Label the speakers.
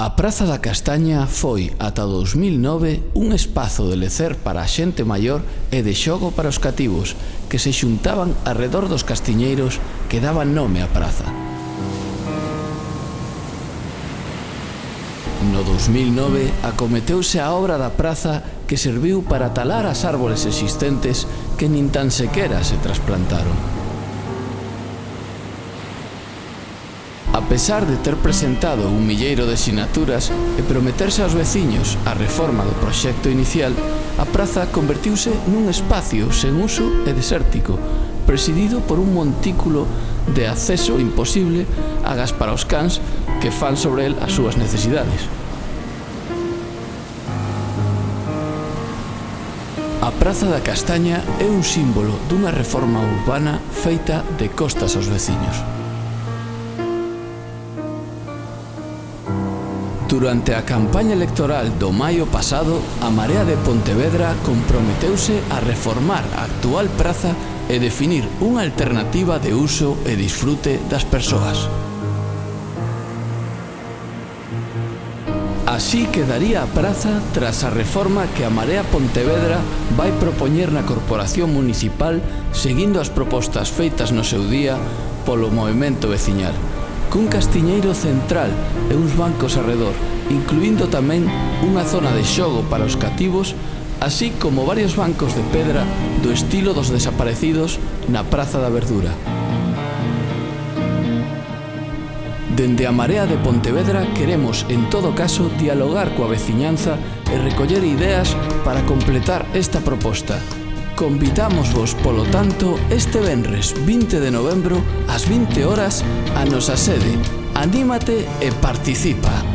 Speaker 1: A Praza da Castaña foi, ata 2009, un espazo de lecer para a xente maior e de xogo para os cativos, que se xuntaban arredor dos castiñeiros que daban nome á praza. No 2009 acometeuse a obra da praza que serviu para talar as árbores existentes que nin tan sequera se trasplantaron. A pesar de ter presentado un milleiro de sinaturas e prometerse aos veciños a reforma do proxecto inicial, a praza convertiuse nun espacio sen uso e desértico, presidido por un montículo de acceso imposible a gas para os cans que fan sobre el as súas necesidades. A Praza da Castaña é un símbolo dunha reforma urbana feita de costas aos veciños. Durante a campaña electoral do maio pasado, a Marea de Pontevedra comprometeuse a reformar a actual praza e definir unha alternativa de uso e disfrute das persoas. Así quedaría a praza tras a reforma que a Marea Pontevedra vai propoñer na Corporación Municipal seguindo as propostas feitas no seu día polo Movimento Veciñal cun castiñeiro central e uns bancos arredor, incluindo tamén unha zona de xogo para os cativos, así como varios bancos de pedra do estilo dos desaparecidos na Praza da Verdura. Dende a Marea de Pontevedra queremos, en todo caso, dialogar coa veciñanza e recoller ideas para completar esta proposta, Convidamos vos, polo tanto, este venres 20 de novembro ás 20 horas a nosa sede. Anímate e participa.